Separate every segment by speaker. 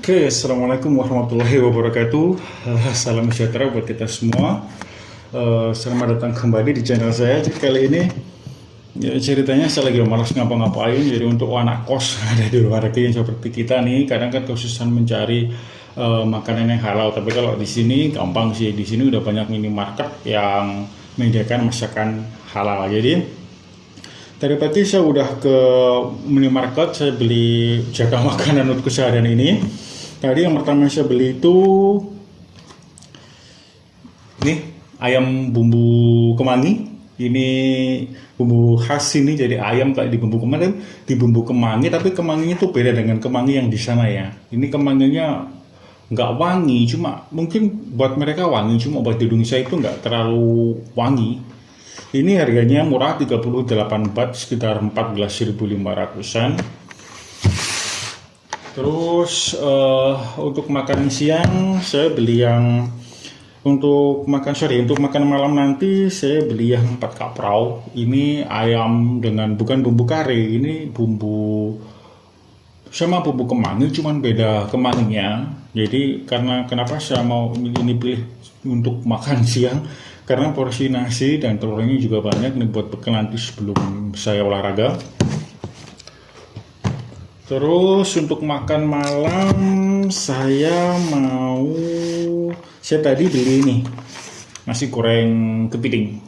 Speaker 1: Oke, Assalamualaikum warahmatullahi wabarakatuh. Uh, Salam sejahtera buat kita semua. Uh, Selamat datang kembali di channel saya kali ini. Ya, ceritanya saya lagi malas ngapa-ngapain Jadi untuk anak kos ada di luar negeri yang seperti kita nih Kadang kan kesusahan mencari uh, makanan yang halal. Tapi kalau di sini gampang sih. Di sini udah banyak minimarket yang menyediakan masakan halal Jadi Tadi pagi saya udah ke minimarket, saya beli jaga makanan untuk keseharian ini. Tadi yang pertama saya beli itu ini ayam bumbu kemangi. Ini bumbu khas ini jadi ayam kayak di bumbu kemangi, di bumbu kemangi tapi kemanginya itu beda dengan kemangi yang di sana ya. Ini kemanginya nggak wangi, cuma mungkin buat mereka wangi, cuma buat di Indonesia itu nggak terlalu wangi ini harganya murah 38 bat sekitar 14.500an. Terus uh, untuk makan siang saya beli yang untuk makan sorry untuk makan malam nanti saya beli yang 4 kaprau. Ini ayam dengan bukan bumbu kare, ini bumbu sama bumbu kemangi cuman beda kemanginya. Jadi karena kenapa saya mau ini pilih untuk makan siang karena porsi nasi dan telurnya juga banyak ini buat bekal nanti sebelum saya olahraga. Terus untuk makan malam saya mau saya tadi beli ini nasi goreng kepiting.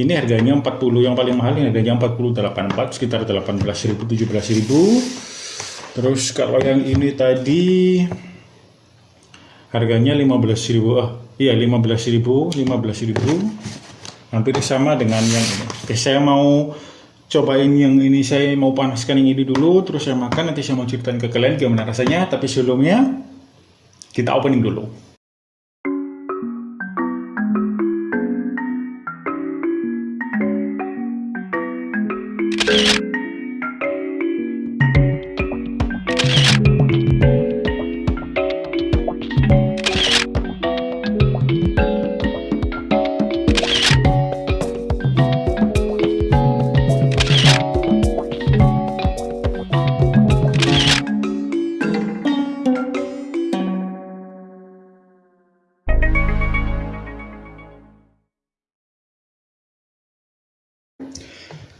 Speaker 1: Ini harganya 40 yang paling mahal ini harganya 48 baht sekitar 18.000 17.000 terus kalau yang ini tadi harganya 15.000 ah Iya 15.000, 15.000. Hampir sama dengan yang ini. Oke, saya mau cobain yang ini saya mau panaskan yang ini dulu terus saya makan nanti saya mau ceritain ke kalian gimana rasanya tapi sebelumnya kita opening dulu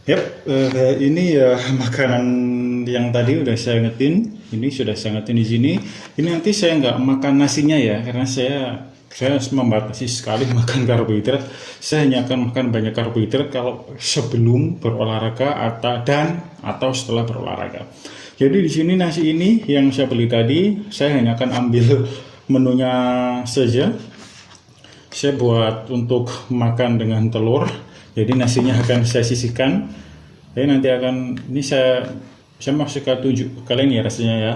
Speaker 1: Yap, uh, ini ya makanan yang tadi udah saya ngetin. Ini sudah saya ngetin di sini. Ini nanti saya nggak makan nasinya ya, karena saya saya membatasi sekali makan karbohidrat. Saya hanya akan makan banyak karbohidrat kalau sebelum berolahraga atau dan atau setelah berolahraga. Jadi di sini nasi ini yang saya beli tadi, saya hanya akan ambil menunya saja. Saya buat untuk makan dengan telur jadi nasinya akan saya sisihkan. Jadi nanti akan ini saya saya masih ke tujuh kalian ya rasanya ya.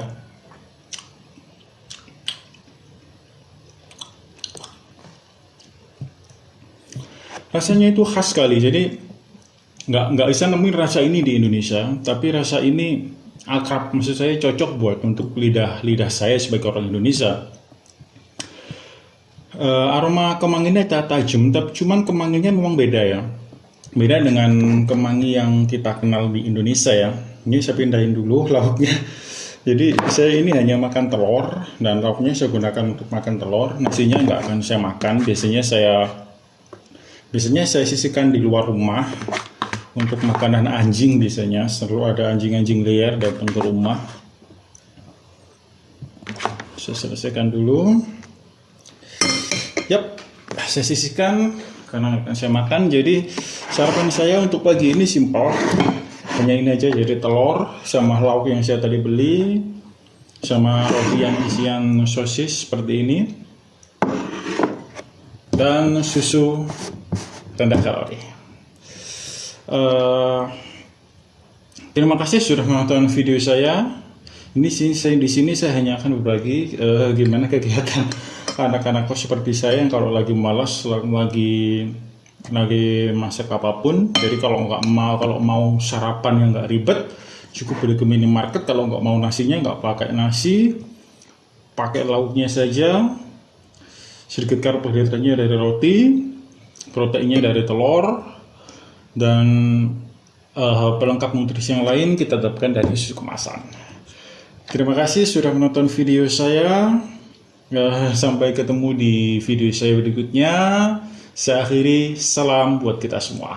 Speaker 1: Rasanya itu khas sekali jadi nggak nggak bisa nemuin rasa ini di Indonesia tapi rasa ini akrab. Maksud saya cocok buat untuk lidah lidah saya sebagai orang Indonesia uh, aroma kemanginya tajam tapi cuman kemanginya memang beda ya. Beda dengan kemangi yang kita kenal di Indonesia ya. Ini saya pindahin dulu lauknya. Jadi saya ini hanya makan telur dan lauknya saya gunakan untuk makan telur. Nasinya nggak akan saya makan. Biasanya saya biasanya saya sisihkan di luar rumah untuk makanan anjing biasanya. Selalu ada anjing-anjing liar datang ke rumah. Saya selesaikan dulu saya sisihkan karena akan saya makan. Jadi sarapan saya untuk pagi ini simpel. Hanya ini aja jadi telur sama lauk yang saya tadi beli sama roti yang isian sosis seperti ini dan susu rendah kalori. Uh, terima kasih sudah menonton video saya. Ini sih saya di sini saya hanya akan berbagi uh, gimana kegiatan anak-anak kos seperti saya yang kalau lagi malas lagi lagi masak apa pun jadi kalau nggak mau kalau mau sarapan yang nggak ribet cukup beli ke minimarket. Kalau nggak mau nasinya nggak pakai nasi pakai lauknya saja. Sedikit karbohidratnya dari roti proteinnya dari telur dan uh, pelengkap nutrisi yang lain kita dapatkan dari susu kemasan. Terima kasih sudah menonton video saya. Eh, Sampai ketemu di video saya berikutnya. Saya akhiri, salam buat kita semua.